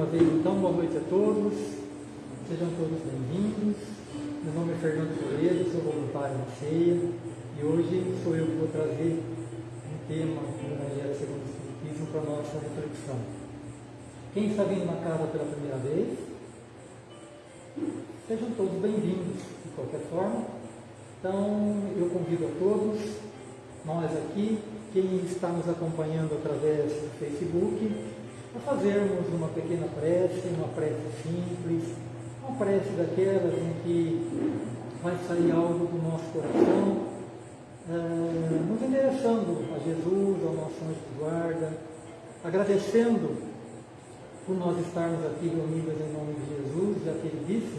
uma vez, então, boa noite a todos. Sejam todos bem-vindos. Meu nome é Fernando Toledo, sou voluntário na ceia e hoje sou eu que vou trazer um tema do Evangelho segundo o Espiritismo para a nossa reflexão. Quem está vindo na casa pela primeira vez, sejam todos bem-vindos de qualquer forma. Então, eu convido a todos, nós aqui, quem está nos acompanhando através do Facebook, a fazermos uma pequena prece, uma prece simples, uma prece daquelas em que vai sair algo do nosso coração, eh, nos endereçando a Jesus, ao nosso anjo de guarda, agradecendo por nós estarmos aqui reunidos em nome de Jesus, já que ele disse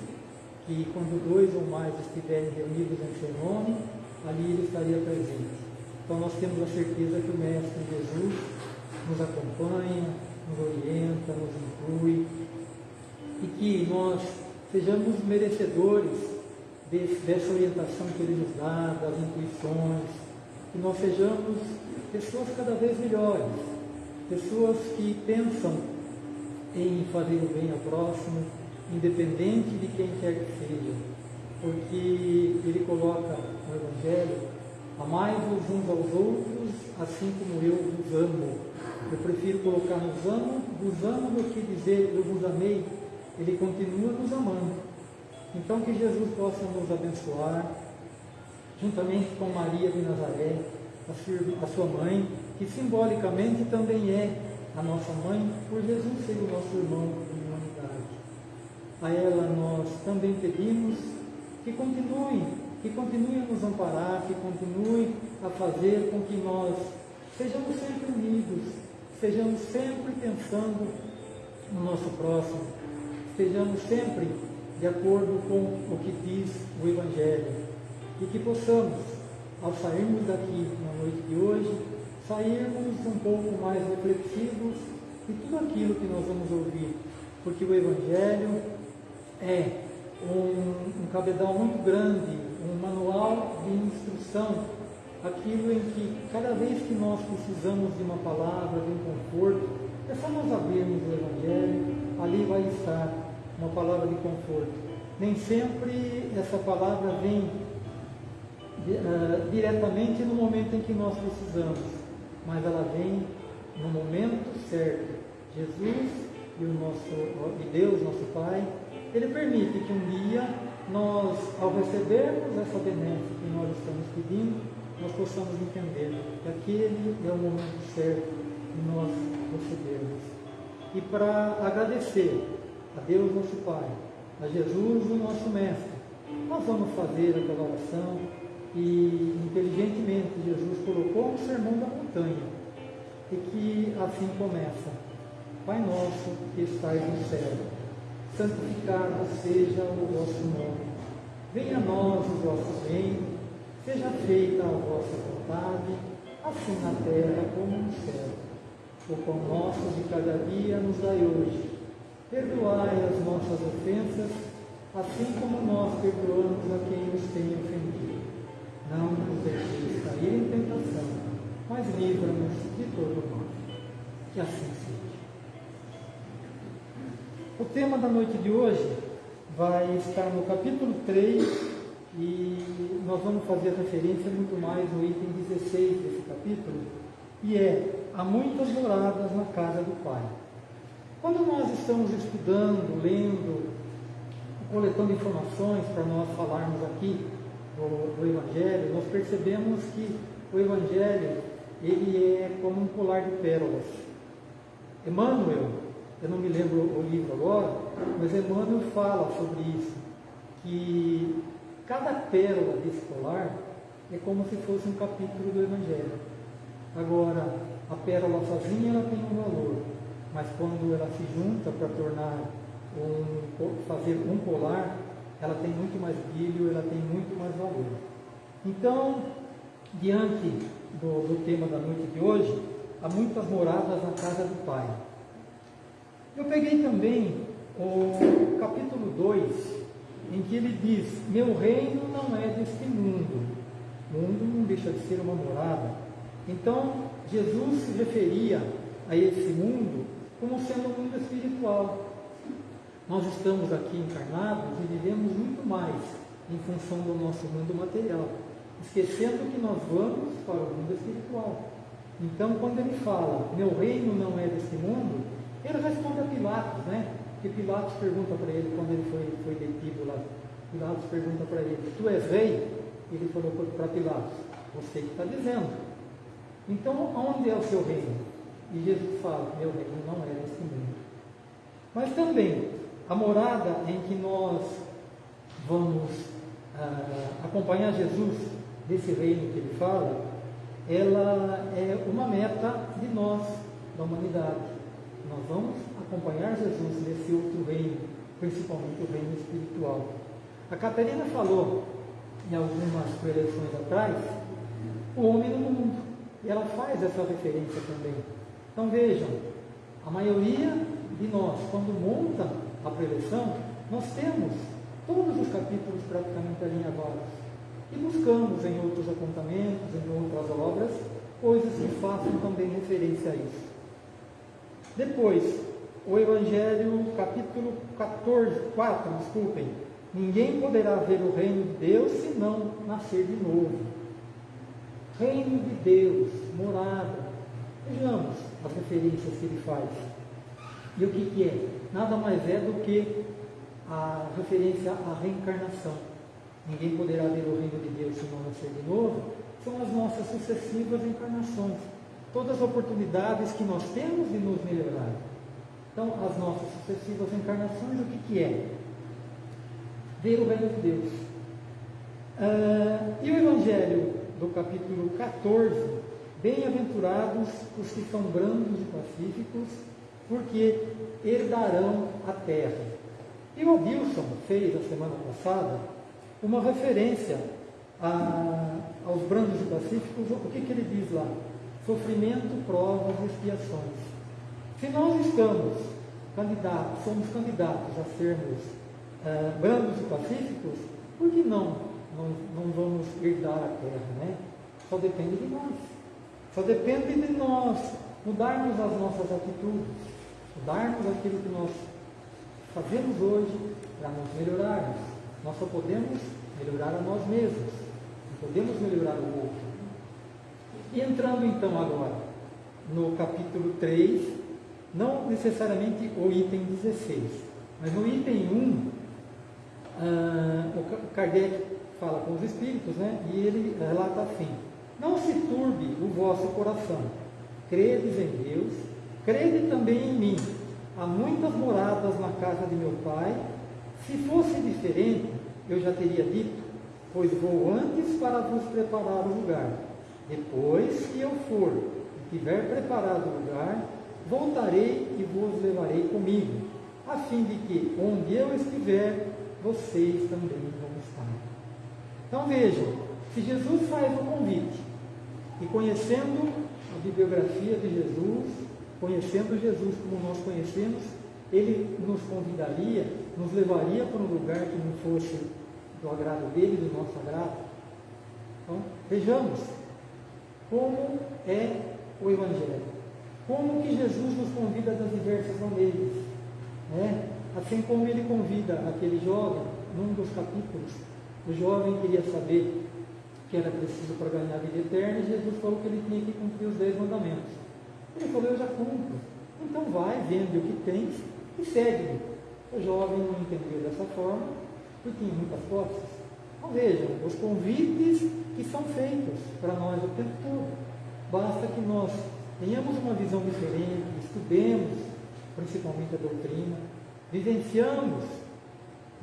que quando dois ou mais estiverem reunidos em seu nome, ali ele estaria presente. Então nós temos a certeza que o Mestre Jesus nos acompanha, nos orienta, nos inclui, e que nós sejamos merecedores desse, dessa orientação que Ele nos dá, das intuições, que nós sejamos pessoas cada vez melhores, pessoas que pensam em fazer o bem ao próximo, independente de quem quer que seja, porque Ele coloca no Evangelho, amai-vos uns aos outros, assim como eu vos amo. Eu prefiro colocar nos amo, vos amo do que dizer eu vos amei. Ele continua nos amando. Então que Jesus possa nos abençoar, juntamente com Maria de Nazaré, a sua mãe, que simbolicamente também é a nossa mãe, por Jesus ser o nosso irmão de humanidade. A ela nós também pedimos que continue, que continue a nos amparar, que continue a fazer com que nós sejamos sempre unidos, estejamos sempre pensando no nosso próximo, estejamos sempre de acordo com o que diz o Evangelho. E que possamos, ao sairmos daqui na noite de hoje, sairmos um pouco mais reflexivos de tudo aquilo que nós vamos ouvir, porque o Evangelho é um, um cabedal muito grande, um manual de instrução aquilo em que cada vez que nós precisamos de uma palavra, de um conforto, é só nós abrirmos o Evangelho, ali vai estar uma palavra de conforto. Nem sempre essa palavra vem uh, diretamente no momento em que nós precisamos, mas ela vem no momento certo. Jesus e, o nosso, e Deus, nosso Pai, Ele permite que um dia nós, ao recebermos essa benesse que nós estamos pedindo, nós possamos entender que aquele é o momento certo de nós recebermos. E para agradecer a Deus nosso Pai, a Jesus o nosso Mestre, nós vamos fazer aquela oração e inteligentemente Jesus colocou o sermão da montanha e que assim começa. Pai nosso que estais no céu, santificado seja o vosso nome. Venha a nós o vosso reino Seja feita a vossa vontade, assim na terra como no céu. O pão nosso de cada dia nos dai hoje. Perdoai as nossas ofensas, assim como nós perdoamos a quem nos tem ofendido. Não nos deixeis cair em tentação, mas livra-nos de todo mal. Que assim seja. O tema da noite de hoje vai estar no capítulo 3 e nós vamos fazer referência muito mais no item 16 desse capítulo, e é: há muitas moradas na casa do Pai. Quando nós estamos estudando, lendo, coletando informações para nós falarmos aqui do, do Evangelho, nós percebemos que o Evangelho ele é como um colar de pérolas. Emmanuel, eu não me lembro o livro agora, mas Emmanuel fala sobre isso, que Cada pérola desse colar é como se fosse um capítulo do Evangelho. Agora, a pérola sozinha ela tem um valor, mas quando ela se junta para tornar um, fazer um colar, ela tem muito mais brilho, ela tem muito mais valor. Então, diante do, do tema da noite de hoje, há muitas moradas na casa do Pai. Eu peguei também o capítulo 2 em que ele diz: Meu reino não é deste mundo. O mundo não deixa de ser uma morada. Então, Jesus se referia a esse mundo como sendo um mundo espiritual. nós estamos aqui encarnados e vivemos muito mais em função do nosso mundo material, esquecendo que nós vamos para o mundo espiritual. Então, quando ele fala, meu reino não é desse mundo, ele responde a Pilatos, né? Que Pilatos pergunta para ele quando ele foi, foi detido lá. Pilatos pergunta para ele, tu és rei? Ele falou para Pilatos, você que está dizendo. Então, onde é o seu reino? E Jesus fala, meu reino não é desse mundo. Mas também, a morada em que nós vamos ah, acompanhar Jesus, desse reino que ele fala, ela é uma meta de nós, da humanidade. Nós vamos acompanhar Jesus nesse outro reino, principalmente o reino espiritual. A Catarina falou em algumas preleções atrás, o homem no mundo. E ela faz essa referência também. Então vejam, a maioria de nós, quando monta a preleção, nós temos todos os capítulos praticamente alinhavados. E buscamos em outros apontamentos, em outras obras, coisas que façam também referência a isso. Depois, o Evangelho, capítulo 14, 4, desculpem. Ninguém poderá ver o reino de Deus se não nascer de novo. Reino de Deus, morada. Vejamos as referências que ele faz. E o que, que é? Nada mais é do que a referência à reencarnação. Ninguém poderá ver o reino de Deus se não nascer de novo. São as nossas sucessivas encarnações. Todas as oportunidades que nós temos de nos melhorar. Então, as nossas sucessivas encarnações, o que, que é? Ver o reino de Deus. Uh, e o Evangelho do capítulo 14, bem-aventurados os que são brandos e pacíficos, porque herdarão a terra. E o Adilson fez, a semana passada, uma referência a, aos brandos e pacíficos. O que, que ele diz lá? Sofrimento, provas e expiações. Se nós estamos candidatos, somos candidatos a sermos uh, brandos e pacíficos, por que não, não, não vamos herdar a terra, né? Só depende de nós. Só depende de nós mudarmos as nossas atitudes, mudarmos aquilo que nós fazemos hoje para nos melhorarmos. Nós só podemos melhorar a nós mesmos, não podemos melhorar o outro. E entrando então agora no capítulo 3, não necessariamente o item 16, mas no item 1, ah, o Kardec fala com os espíritos, né? E ele relata assim: Não se turbe o vosso coração, credes em Deus, crede também em mim há muitas moradas na casa de meu pai. Se fosse diferente, eu já teria dito, pois vou antes para vos preparar o lugar. Depois que eu for e tiver preparado o lugar, voltarei e vos levarei comigo, a fim de que onde eu estiver, vocês também vão estar. Então vejam, se Jesus faz o convite, e conhecendo a bibliografia de Jesus, conhecendo Jesus como nós conhecemos, ele nos convidaria, nos levaria para um lugar que não fosse do agrado dele, do nosso agrado. Então, vejamos como é o Evangelho. Como que Jesus nos convida das diversas maneiras. Né? Assim como ele convida aquele jovem, num dos capítulos, o jovem queria saber que era preciso para ganhar a vida eterna, e Jesus falou que ele tinha que cumprir os dez mandamentos. Ele falou, eu já cumpro. Então vai, vende o que tens e segue-me. O jovem não entendeu dessa forma, porque tinha muitas posses. Então vejam, os convites que são feitos para nós o tempo todo. Basta que nós tenhamos uma visão diferente, estudemos principalmente a doutrina, vivenciamos,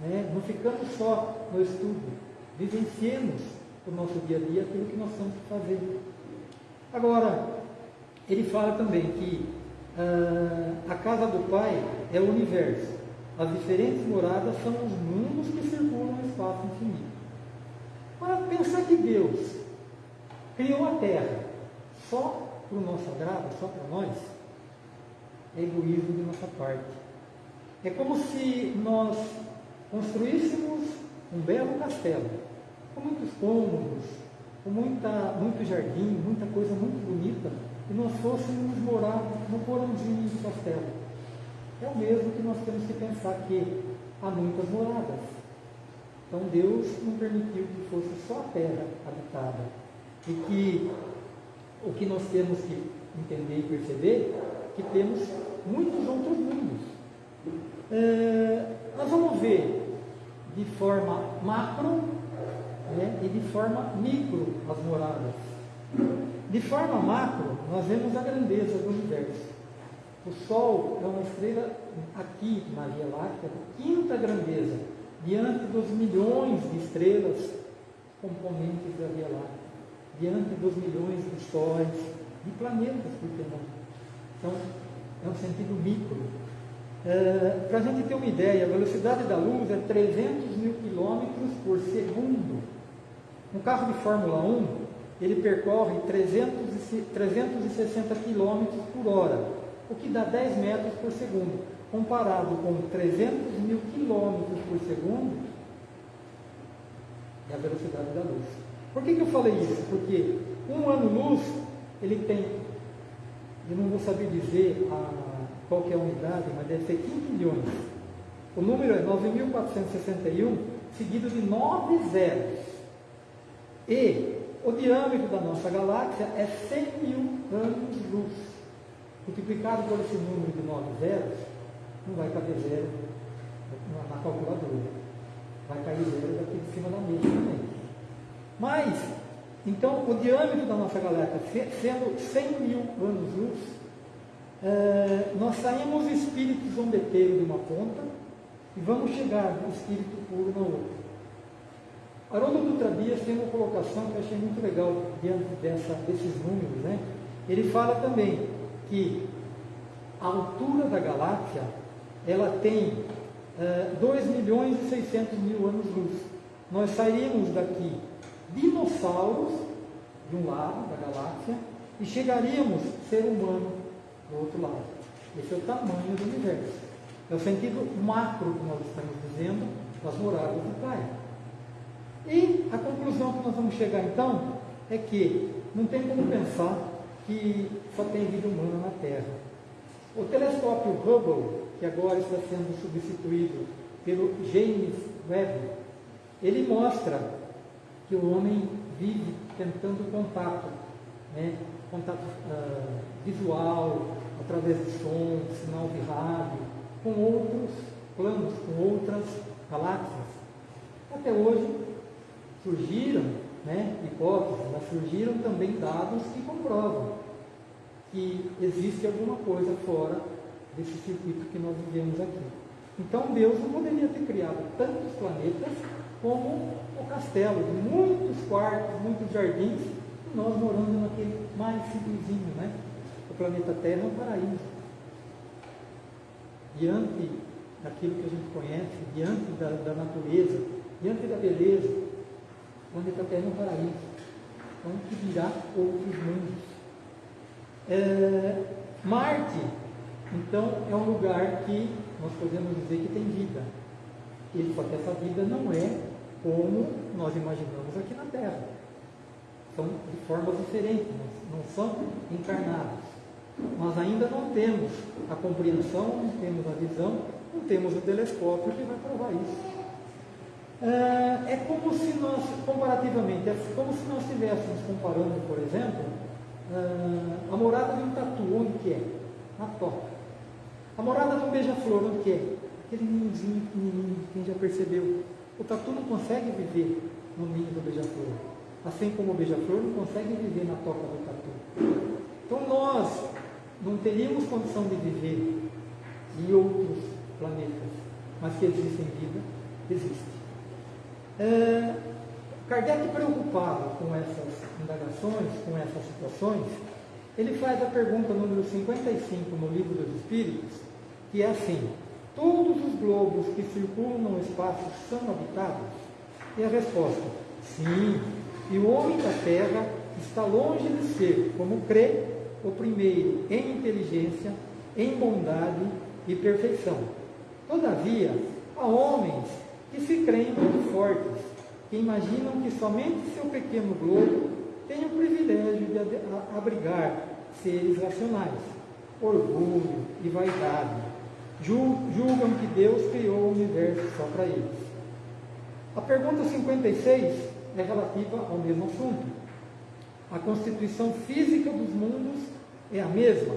né? não ficamos só no estudo, vivenciemos o nosso dia a dia aquilo que nós temos que fazer. Agora, ele fala também que uh, a casa do Pai é o universo. As diferentes moradas são os mundos que circulam no espaço infinito. Para pensar que Deus criou a Terra só para o nosso agrado, só para nós, é egoísmo de nossa parte. É como se nós construíssemos um belo castelo, com muitos cômodos, com muita, muito jardim, muita coisa muito bonita, e nós fôssemos morar no porãozinho do castelo. é o mesmo que nós temos que pensar que há muitas moradas. Então Deus não permitiu que fosse só a terra habitada. E que o que nós temos que entender e perceber que temos muitos outros mundos. É, nós vamos ver de forma macro né, e de forma micro as moradas. De forma macro, nós vemos a grandeza do universo. O Sol é uma estrela aqui na Via Láctea, quinta grandeza, diante dos milhões de estrelas componentes da Via Láctea, diante dos milhões de sóis, de planetas, por que não? Então, é um sentido micro. É, Para a gente ter uma ideia, a velocidade da luz é 300 mil quilômetros por segundo. Um carro de Fórmula 1, ele percorre 300, 360 quilômetros por hora, o que dá 10 metros por segundo. Comparado com 300 mil quilômetros por segundo, é a velocidade da luz. Por que, que eu falei isso? Porque um ano-luz, ele tem, eu não vou saber dizer a, qual é a unidade, mas deve ser 15 milhões. O número é 9.461, seguido de 9 zeros. E o diâmetro da nossa galáxia é 100 mil anos-luz. Multiplicado por esse número de 9 zeros, não vai caber zero na calculadora. Vai cair zero daqui de cima da mesa também. Mas, então, o diâmetro da nossa galáxia sendo 100 mil anos-luz, é, nós saímos espírito zombeteiro de uma ponta e vamos chegar no espírito puro na outra. Haroldo Dutra Dias tem uma colocação que eu achei muito legal diante dessa, desses números. Né? Ele fala também que a altura da galáxia ela tem uh, 2 milhões e 600 mil anos-luz. Nós sairíamos daqui dinossauros de um lado da galáxia e chegaríamos ser humano do outro lado. Esse é o tamanho do universo. É o sentido macro que nós estamos dizendo das moradas do Pai. E a conclusão que nós vamos chegar então é que não tem como pensar que só tem vida humana na Terra. O telescópio Hubble, que agora está sendo substituído pelo James Webb, ele mostra que o homem vive tentando contato, né? contato uh, visual, através de som, sinal de rádio, com outros planos, com outras galáxias. Até hoje, surgiram né, hipóteses, mas surgiram também dados que comprovam que existe alguma coisa fora desse circuito que nós vivemos aqui. Então Deus não poderia ter criado tantos planetas como o castelo, muitos quartos, muitos jardins, e nós morando naquele mais simplesinho, né? O planeta Terra é um paraíso. Diante daquilo que a gente conhece, diante da, da natureza, diante da beleza, onde está tendo um paraíso. Que virá outros mundos. É, Marte, então, é um lugar que nós podemos dizer que tem vida. E, só que essa vida não é como nós imaginamos aqui na Terra. São de formas diferentes, não são encarnados. Nós ainda não temos a compreensão, não temos a visão, não temos o telescópio que vai provar isso. É, é como se nós, comparativamente, é como se nós estivéssemos comparando, por exemplo, é, a morada de um tatu, onde que é? Na toca. A morada de um beija-flor, onde que é? Aquele ninhozinho pequenininho, quem já percebeu. O tatu não consegue viver no ninho do beija-flor. Assim como o beija-flor não consegue viver na toca do tatu. Então nós não teríamos condição de viver em outros planetas, mas que existem vida, existe. É, Kardec, preocupado com essas indagações, com essas situações, ele faz a pergunta número 55 no Livro dos Espíritos, que é assim: Todos os globos que circulam no espaço são habitados? E a resposta: Sim, e o homem da Terra está longe de ser, como crê, o primeiro em inteligência, em bondade e perfeição. Todavia, há homens que se creem muito fortes, que imaginam que somente seu pequeno globo tem o privilégio de abrigar seres racionais, orgulho e vaidade. Julgam que Deus criou o universo só para eles. A pergunta 56 é relativa ao mesmo assunto. A constituição física dos mundos é a mesma?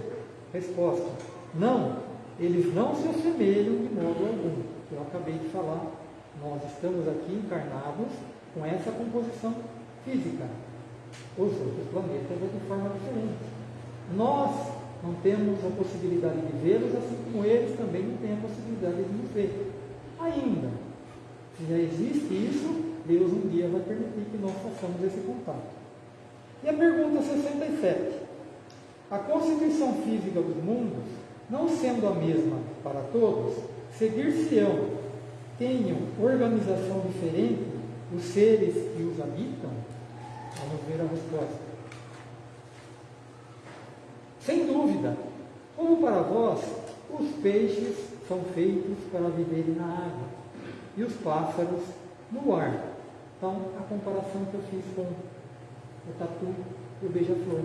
Resposta: Não, eles não se assemelham de modo algum. Eu acabei de falar, nós estamos aqui encarnados com essa composição física. Os outros planetas é de forma diferente. Nós não temos a possibilidade de vê-los, assim como eles também não têm a possibilidade de nos ver. Ainda, se já existe isso, Deus um dia vai permitir que nós façamos esse contato. E a pergunta 67. A constituição física dos mundos, não sendo a mesma para todos, seguir-se-ão, tenham organização diferente os seres que os habitam? Vamos ver a resposta. Dúvida, como para vós, os peixes são feitos para viverem na água e os pássaros no ar. Então, a comparação que eu fiz com o tatu e o beija-flor.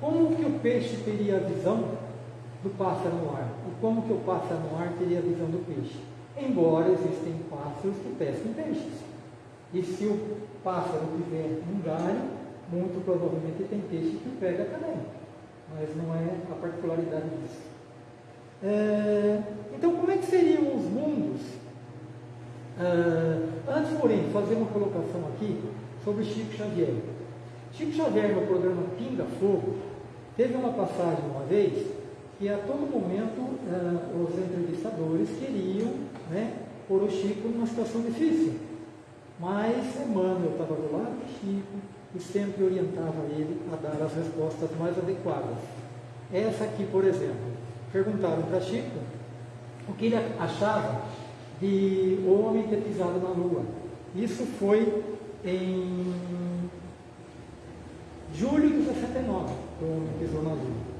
Como que o peixe teria a visão do pássaro no ar? E como que o pássaro no ar teria a visão do peixe? Embora existem pássaros que pescam peixes. E se o pássaro tiver um galho, muito provavelmente tem peixe que pega também. Mas não é a particularidade disso. É, então, como é que seriam os mundos Uh, antes, porém, fazer uma colocação aqui sobre Chico Xavier. Chico Xavier, no programa Pinga Fogo, teve uma passagem uma vez que a todo momento uh, os entrevistadores queriam né, pôr o Chico numa situação difícil. Mas Emmanuel estava do lado do Chico e sempre orientava ele a dar as respostas mais adequadas. Essa aqui, por exemplo, perguntaram para Chico o que ele achava de homem ter pisado na lua. Isso foi em julho de 69, que o homem pisou na lua.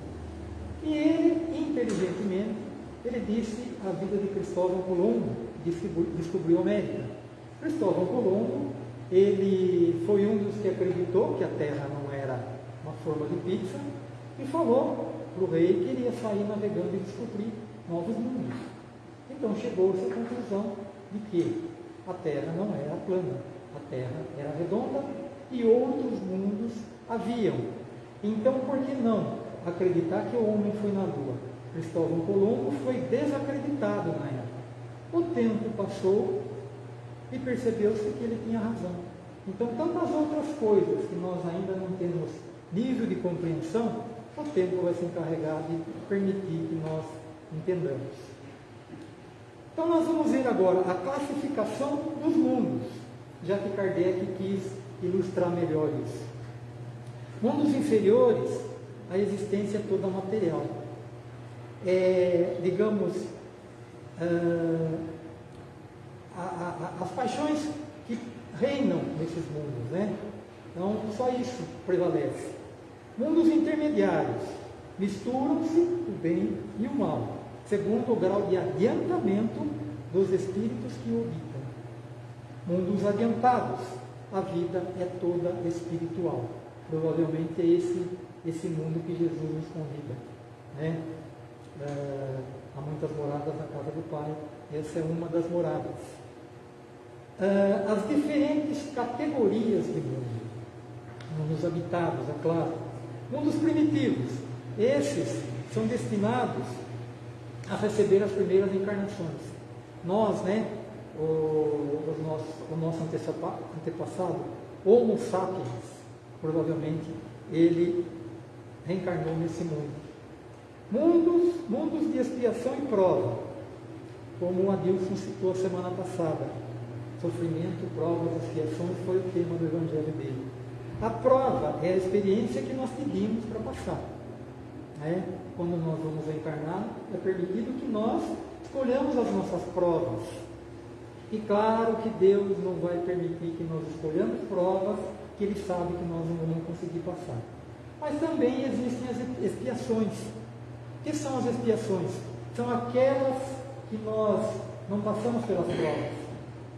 E ele, inteligentemente, ele disse a vida de Cristóvão Colombo, descobriu a América. Cristóvão Colombo, ele foi um dos que acreditou que a Terra não era uma forma de pizza e falou para o rei que iria sair navegando e descobrir novos mundos. Então chegou-se à conclusão de que a Terra não era plana, a Terra era redonda e outros mundos haviam. Então, por que não acreditar que o homem foi na Lua? Cristóvão Colombo foi desacreditado na época. O tempo passou e percebeu-se que ele tinha razão. Então, tantas outras coisas que nós ainda não temos nível de compreensão, o tempo vai se encarregar de permitir que nós entendamos. Então nós vamos ver agora a classificação dos mundos, já que Kardec quis ilustrar melhor isso. Mundos inferiores, a existência é toda material. É, digamos, uh, a, a, as paixões que reinam nesses mundos, né? Então, só isso prevalece. Mundos intermediários misturam-se o bem e o mal segundo o grau de adiantamento dos espíritos que o habitam. Mundos adiantados, a vida é toda espiritual. Provavelmente é esse, esse mundo que Jesus nos convida. Né? É, há muitas moradas na casa do Pai, essa é uma das moradas. É, as diferentes categorias de mundo, mundos habitados, é claro. Mundos primitivos, esses são destinados a receber as primeiras encarnações. Nós, né, o, o nosso, o nosso antepassado, Homo sapiens, provavelmente ele reencarnou nesse mundo. Mundos, mundos de expiação e prova, como o Adilson citou a semana passada. Sofrimento, provas, expiações foi o tema do Evangelho dele. A prova é a experiência que nós pedimos para passar. Né? Quando nós vamos encarnar, é permitido que nós escolhamos as nossas provas. E claro que Deus não vai permitir que nós escolhamos provas que Ele sabe que nós não vamos conseguir passar. Mas também existem as expiações. O que são as expiações? São aquelas que nós não passamos pelas provas.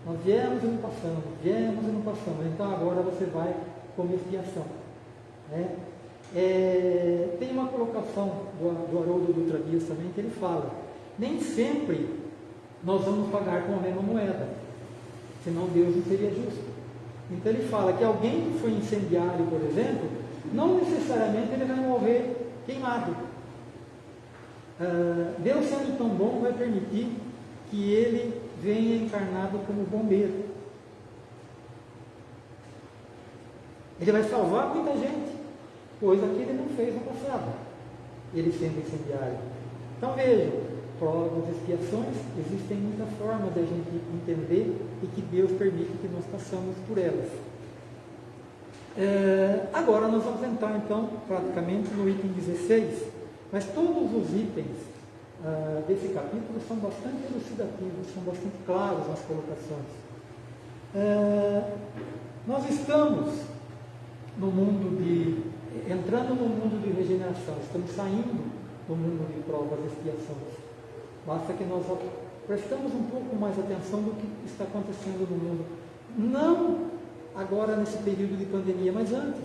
Nós viemos e não passamos, viemos e não passamos. Então agora você vai como expiação. Né? é, tem uma colocação do, do Haroldo Dutra Dias também que ele fala: nem sempre nós vamos pagar com a mesma moeda, senão Deus não seria justo. Então ele fala que alguém que foi incendiário, por exemplo, não necessariamente ele vai morrer queimado. Uh, Deus sendo tão bom vai permitir que ele venha encarnado como bombeiro. Ele vai salvar muita gente, coisa que ele não fez no passado, ele sendo incendiário. Então vejam, provas, expiações, existem muitas formas de a gente entender e que Deus permite que nós passamos por elas. É, agora nós vamos entrar então praticamente no item 16, mas todos os itens ah, desse capítulo são bastante elucidativos, são bastante claros nas colocações. É, nós estamos no mundo de, entrando no mundo de regeneração, estamos saindo do mundo de provas e expiações. Basta que nós prestamos um pouco mais atenção do que está acontecendo no mundo. Não agora nesse período de pandemia, mas antes.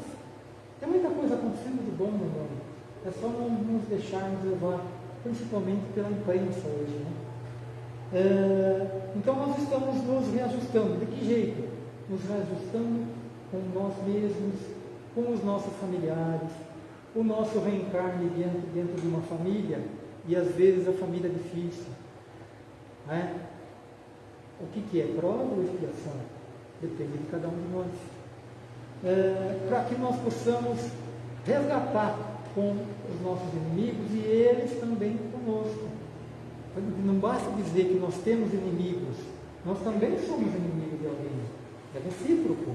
Tem muita coisa acontecendo de bom no mundo. É só não nos deixarmos levar, principalmente pela imprensa hoje. Né? É, então nós estamos nos reajustando. De que jeito? Nos reajustando com nós mesmos, com os nossos familiares, o nosso reencarne dentro, dentro de uma família, e às vezes a família é difícil. Né? O que, que é? Prova ou expiação? Depende de cada um de nós. É, Para que nós possamos resgatar com os nossos inimigos e eles também conosco. Não basta dizer que nós temos inimigos, nós também somos inimigos de alguém. É recíproco.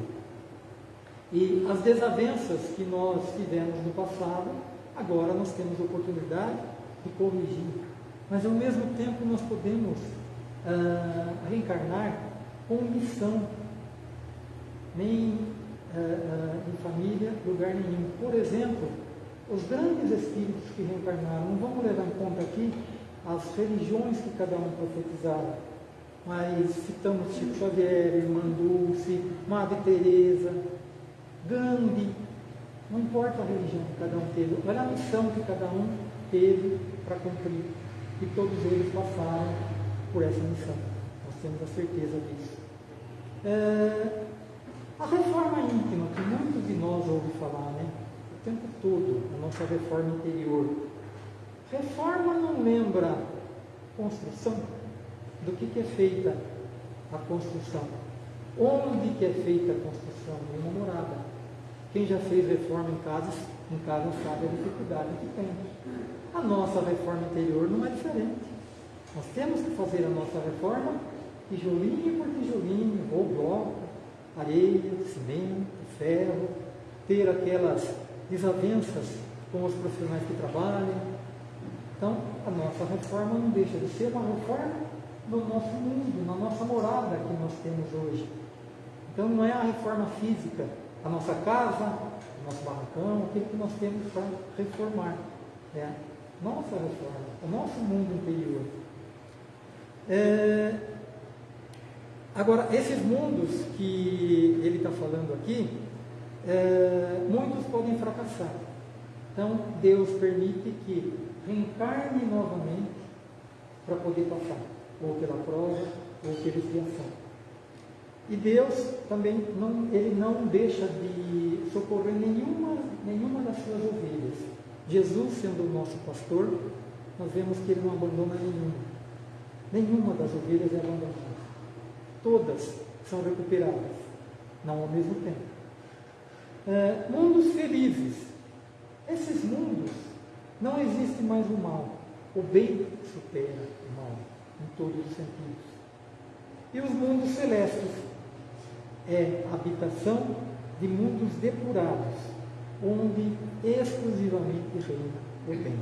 E as desavenças que nós tivemos no passado, agora nós temos oportunidade de corrigir. Mas ao mesmo tempo nós podemos ah, reencarnar com missão nem uh, uh, em família, lugar nenhum. Por exemplo, os grandes espíritos que reencarnaram, não vamos levar em conta aqui as religiões que cada um profetizava, mas citamos Chico Xavier, Irmã Dulce, Madre Teresa, Gandhi, não importa a religião que cada um teve, olha a missão que cada um teve para cumprir. E todos eles passaram por essa missão. Nós temos a certeza disso. É, a reforma íntima, que muitos de nós ouvem falar, né? Tempo todo, a nossa reforma interior. Reforma não lembra construção? Do que, que é feita a construção? Onde que é feita a construção? Em uma morada. Quem já fez reforma em casa, em casa sabe a dificuldade que tem. A nossa reforma interior não é diferente. Nós temos que fazer a nossa reforma tijolinho por tijolinho, ou bloco, areia, cimento, ferro, ter aquelas desavenças com os profissionais que trabalham. Então, a nossa reforma não deixa de ser uma reforma no nosso mundo, na nossa morada que nós temos hoje. Então, não é a reforma física, a nossa casa, o nosso barracão, aquilo que nós temos para reformar. É a nossa reforma, o nosso mundo interior. É, Agora, esses mundos que ele está falando aqui, é, muitos podem fracassar. Então, Deus permite que reencarne novamente para poder passar, ou pela prova, ou pela expiação. E Deus também não, ele não deixa de socorrer nenhuma, nenhuma das suas ovelhas. Jesus, sendo o nosso pastor, nós vemos que ele não abandona nenhuma. Nenhuma das ovelhas é abandonada todas são recuperadas, não ao mesmo tempo. É, mundos felizes. Esses mundos não existe mais o mal. O bem supera o mal em todos os sentidos. E os mundos celestes é a habitação de mundos depurados, onde exclusivamente reina o bem.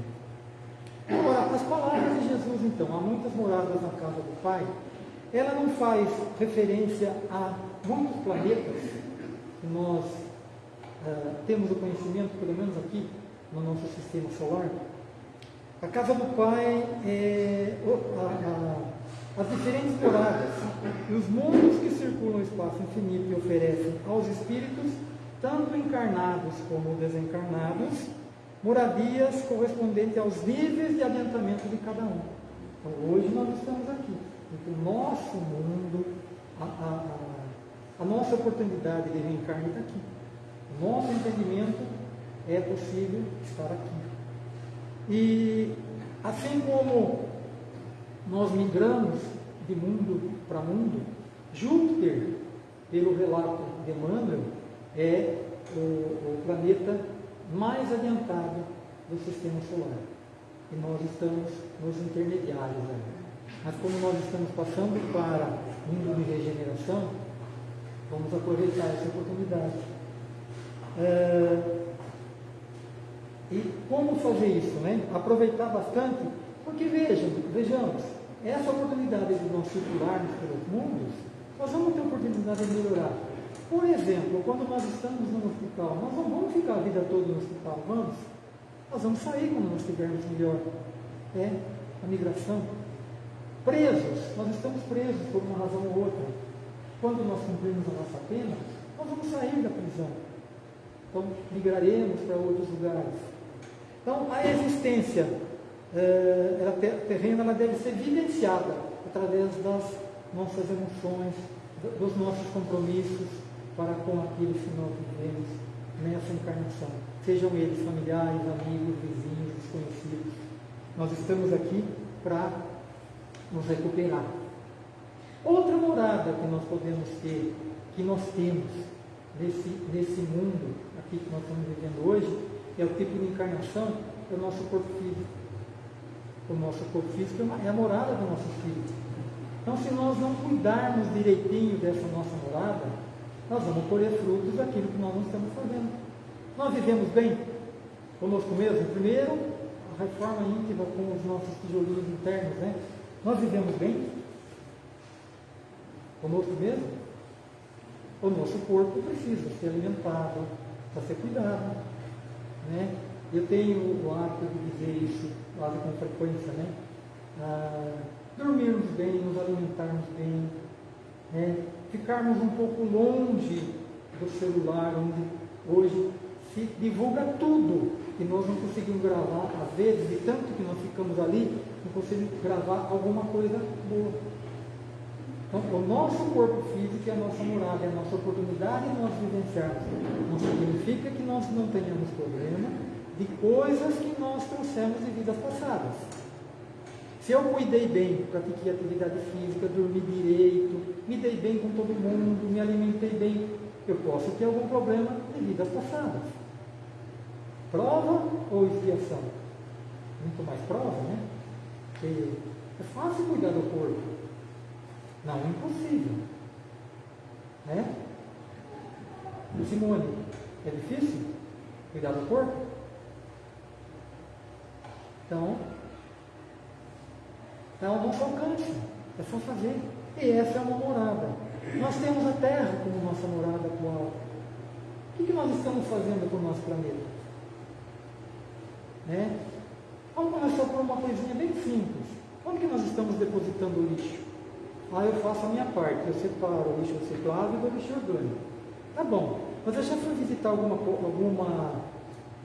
Agora, as palavras de Jesus, então, há muitas moradas na casa do Pai, ela não faz referência a muitos planetas que nós uh, temos o conhecimento, pelo menos aqui no nosso sistema solar. A casa do Pai é a, a, as diferentes moradas e os mundos que circulam o espaço infinito e oferecem aos espíritos tanto encarnados como desencarnados, moradias correspondentes aos níveis de adiantamento de cada um. Então, hoje nós estamos aqui. Então, o nosso mundo, a, a, a, a nossa oportunidade de reencarnar está aqui. Nosso entendimento é possível estar aqui. E assim como nós migramos de mundo para mundo, Júpiter, pelo relato de Emmanuel, é o, o planeta mais adiantado do sistema solar. E nós estamos nos intermediários ainda. Mas como nós estamos passando para mundo de regeneração, vamos aproveitar essa oportunidade. É, e como fazer isso? Né? Aproveitar bastante, porque vejam, vejamos, essa oportunidade de nós circularmos pelos mundos, nós vamos ter oportunidade de melhorar. Por exemplo, quando nós estamos no hospital, nós não vamos ficar a vida toda no hospital, vamos? Nós vamos sair quando nós estivermos melhor. É a migração. Presos, nós estamos presos por uma razão ou outra. Quando nós cumprimos a nossa pena, nós vamos sair da prisão. Então, migraremos para outros lugares. Então, a existência eh, ela terrena ela deve ser vivenciada através das nossas emoções, dos nossos compromissos, para com aqueles que nós vivemos nessa encarnação. Sejam eles familiares, amigos, vizinhos, desconhecidos. Nós estamos aqui para nos recuperar. Outra morada que nós podemos ter, que nós temos nesse, nesse mundo aqui que nós estamos vivendo hoje, é o tipo de encarnação, é o nosso corpo físico. O nosso corpo físico é a morada do nosso espírito. Então, se nós não cuidarmos direitinho dessa nossa morada, nós vamos colher frutos daquilo que nós não estamos fazendo. Nós vivemos bem conosco mesmo. Primeiro, a reforma íntima com os nossos tijolinhos internos, né? Nós vivemos bem conosco mesmo. O nosso corpo precisa ser alimentado, precisa ser cuidado. Né? Eu tenho o hábito de dizer isso quase com frequência, né? Ah, dormirmos bem, nos alimentarmos bem, né? ficarmos um pouco longe do celular, onde hoje se divulga tudo e nós não conseguimos gravar, às vezes, de tanto que nós ficamos ali, não conseguimos gravar alguma coisa boa. Então, o nosso corpo físico é a nossa morada, é a nossa oportunidade de nós vivenciarmos. Não significa que nós não tenhamos problema de coisas que nós trouxemos de vidas passadas. Se eu cuidei bem, pratiquei atividade física, dormi direito, me dei bem com todo mundo, me alimentei bem, eu posso ter algum problema de vidas passadas. Prova ou expiação? Muito mais prova, né? Porque é fácil cuidar do corpo. Não, impossível. Né? Simone, é difícil cuidar do corpo? Então, é ao nosso alcance. É só fazer. E essa é uma morada. Nós temos a Terra como nossa morada atual. O que, que nós estamos fazendo com o nosso planeta? Né? Vamos começar por uma coisinha bem simples. Onde que nós estamos depositando o lixo? Ah, eu faço a minha parte, eu separo o lixo reciclável do lixo orgânico. Tá bom, mas eu já fui visitar alguma, alguma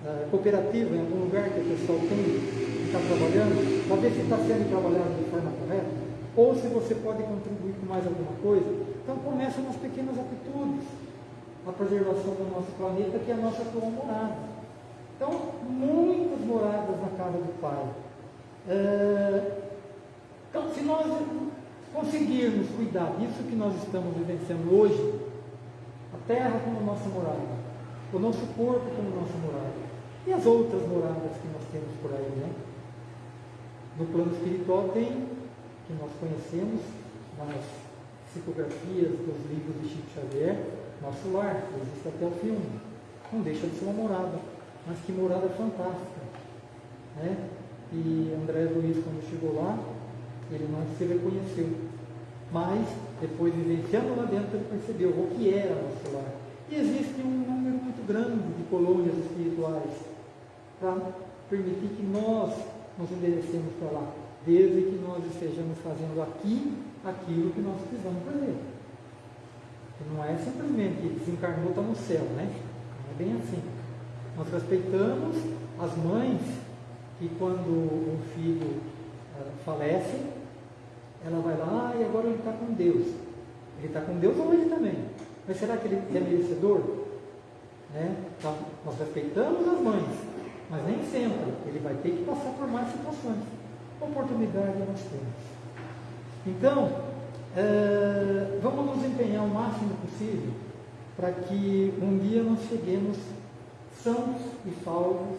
uh, cooperativa em algum lugar que o pessoal tem está trabalhando, para ver se está sendo trabalhado de forma correta, ou se você pode contribuir com mais alguma coisa. Então começa nas pequenas atitudes, a preservação do nosso planeta, que é a nossa atual morada. Então, muitas moradas na casa do Pai. É... Então, se nós conseguirmos cuidar disso que nós estamos vivenciando hoje, a terra como nossa morada, o nosso corpo como nossa morada, e as outras moradas que nós temos por aí, né? No plano espiritual tem, que nós conhecemos, nas psicografias dos livros de Chico Xavier, nosso lar, existe até o filme. Não deixa de ser uma morada, mas que morada fantástica. Né? E André Luiz, quando chegou lá, ele não se reconheceu. Mas, depois vivenciando lá dentro, ele percebeu o que era nosso lar. E existe um número muito grande de colônias espirituais para permitir que nós nos enderecemos para lá, desde que nós estejamos fazendo aqui aquilo que nós precisamos fazer. Não é simplesmente desencarnou, está no céu, né? É bem assim. Nós respeitamos as mães que quando um filho uh, falece, ela vai lá e agora ele está com Deus. Ele está com Deus ou ele também? Mas será que ele é merecedor? Né? Então, nós respeitamos as mães, mas nem sempre. Ele vai ter que passar por mais situações. Oportunidade nós temos. Então, uh, vamos nos empenhar o máximo possível para que um dia nós cheguemos sãos e salvos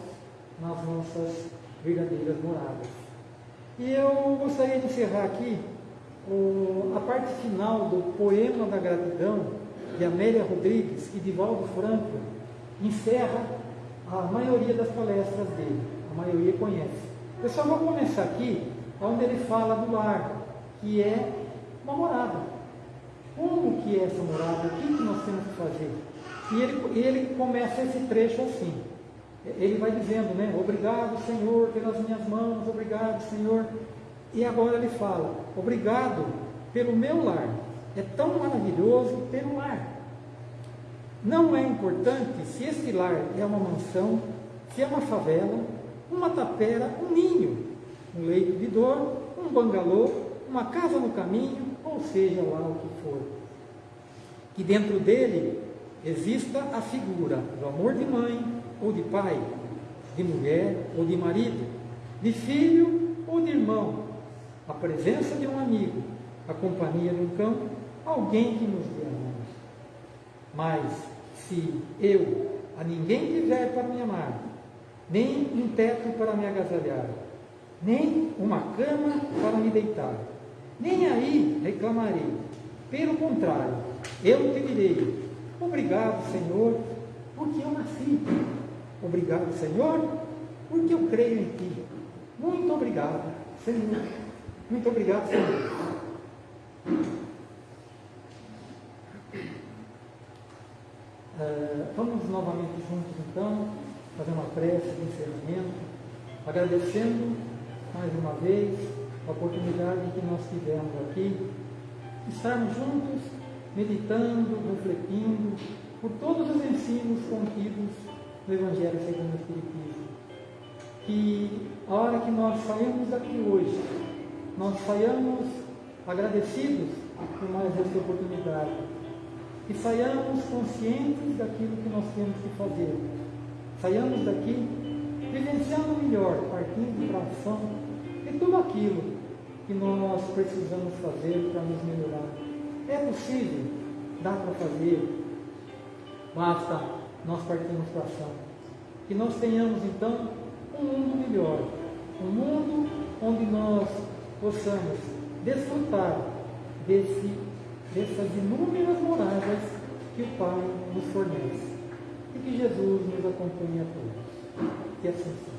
nas nossas verdadeiras moradas. E eu gostaria de encerrar aqui o, a parte final do poema da gratidão de Amélia Rodrigues e de Valdo Franco encerra a maioria das palestras dele, a maioria conhece. Eu só vou começar aqui onde ele fala do lar, que é uma morada. Como que é essa morada? O que, que nós temos que fazer? E ele, ele começa esse trecho assim. Ele vai dizendo, né? Obrigado, Senhor, pelas minhas mãos, obrigado, Senhor. E agora ele fala, obrigado pelo meu lar. É tão maravilhoso ter um lar. Não é importante se esse lar é uma mansão, se é uma favela, uma tapera, um ninho, um leito de dor, um bangalô, uma casa no caminho, ou seja lá o que for. Que dentro dele exista a figura do amor de mãe ou de pai, de mulher ou de marido, de filho ou de irmão, a presença de um amigo, a companhia de um cão, alguém que nos dê amor. Mas se eu a ninguém tiver para me amar, nem um teto para me agasalhar, nem uma cama para me deitar, nem aí reclamarei. Pelo contrário, eu te direi: Obrigado, Senhor, porque eu nasci. Obrigado, Senhor, porque eu creio em Ti. Muito obrigado, Senhor. Muito obrigado, Senhor. Uh, vamos novamente juntos, então, fazer uma prece de encerramento, agradecendo mais uma vez a oportunidade que nós tivemos aqui, estarmos juntos, meditando, refletindo por todos os ensinos contidos no Evangelho segundo o Espiritismo. Que a hora que nós saímos daqui hoje, nós saiamos agradecidos por mais essa oportunidade. Que saiamos conscientes daquilo que nós temos que fazer. Saiamos daqui vivenciando melhor, partindo para a ação de tudo aquilo que nós precisamos fazer para nos melhorar. É possível, dá para fazer, basta nós partirmos para a ação. Que nós tenhamos então um mundo melhor, um mundo onde nós possamos desfrutar desse, dessas inúmeras moradas que o Pai nos fornece. E que Jesus nos acompanhe a todos. Que assim seja.